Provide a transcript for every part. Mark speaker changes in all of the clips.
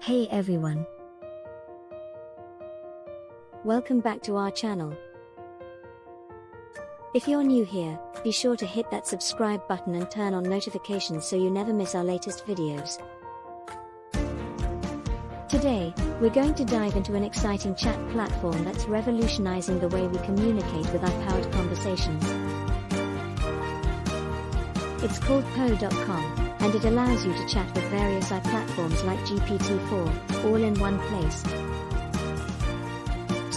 Speaker 1: Hey everyone. Welcome back to our channel. If you're new here, be sure to hit that subscribe button and turn on notifications so you never miss our latest videos. Today, we're going to dive into an exciting chat platform that's revolutionizing the way we communicate with our powered conversations. It's called Poe.com and it allows you to chat with various AI platforms like GPT-4, all in one place.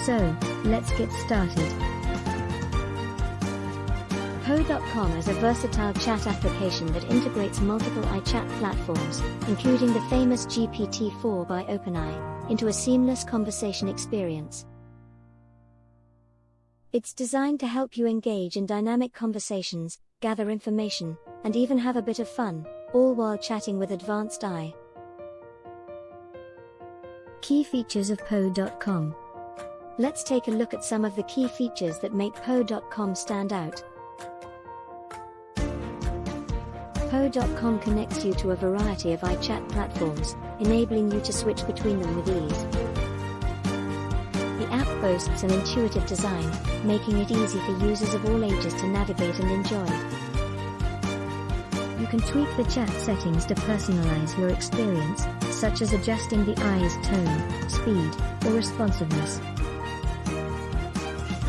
Speaker 1: So, let's get started. Poe.com is a versatile chat application that integrates multiple AI chat platforms, including the famous GPT-4 by OpenAI, into a seamless conversation experience. It's designed to help you engage in dynamic conversations, gather information, and even have a bit of fun, all while chatting with advanced AI. Key features of Poe.com. Let's take a look at some of the key features that make Poe.com stand out. Poe.com connects you to a variety of AI chat platforms, enabling you to switch between them with ease. The app boasts an intuitive design, making it easy for users of all ages to navigate and enjoy can tweak the chat settings to personalize your experience, such as adjusting the AI's tone, speed, or responsiveness.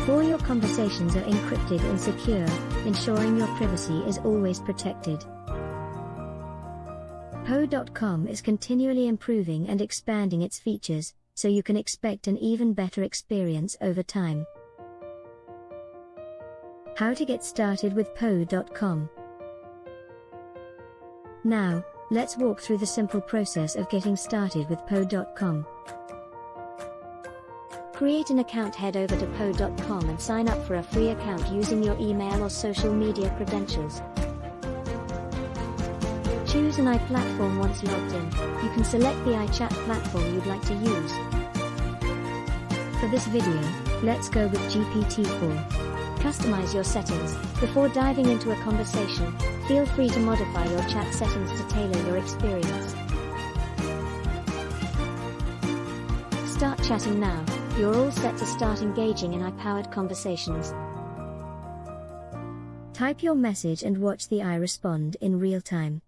Speaker 1: All your conversations are encrypted and secure, ensuring your privacy is always protected. Poe.com is continually improving and expanding its features, so you can expect an even better experience over time. How to get started with Poe.com now, let's walk through the simple process of getting started with Poe.com. Create an account head over to Poe.com and sign up for a free account using your email or social media credentials. Choose an AI platform once logged in. You can select the AI chat platform you'd like to use. For this video, let's go with GPT-4. Customize your settings. Before diving into a conversation, feel free to modify your chat settings to tailor your experience. Start chatting now. You're all set to start engaging in AI-powered conversations. Type your message and watch the AI respond in real time.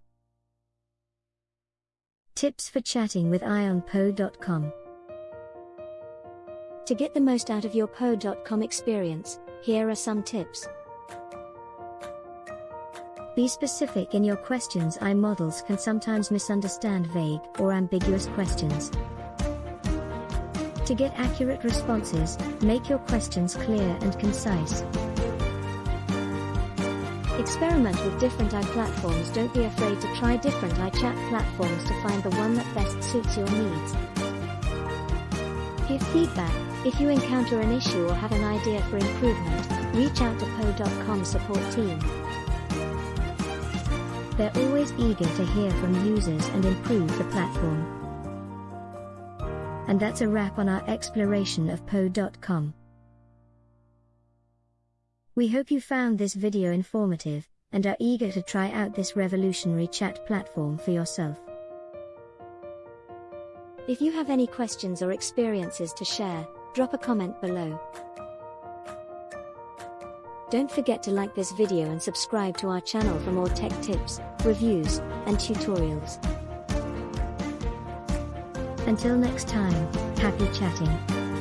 Speaker 1: Tips for chatting with AI on Poe.com. To get the most out of your Poe.com experience, here are some tips. Be specific in your questions. AI models can sometimes misunderstand vague or ambiguous questions. To get accurate responses, make your questions clear and concise. Experiment with different AI platforms. Don't be afraid to try different AI chat platforms to find the one that best suits your needs. Give feedback. If you encounter an issue or have an idea for improvement, reach out to Poe.com support team. They're always eager to hear from users and improve the platform. And that's a wrap on our exploration of Poe.com. We hope you found this video informative and are eager to try out this revolutionary chat platform for yourself. If you have any questions or experiences to share, drop a comment below. Don't forget to like this video and subscribe to our channel for more tech tips, reviews, and tutorials. Until next time, happy chatting.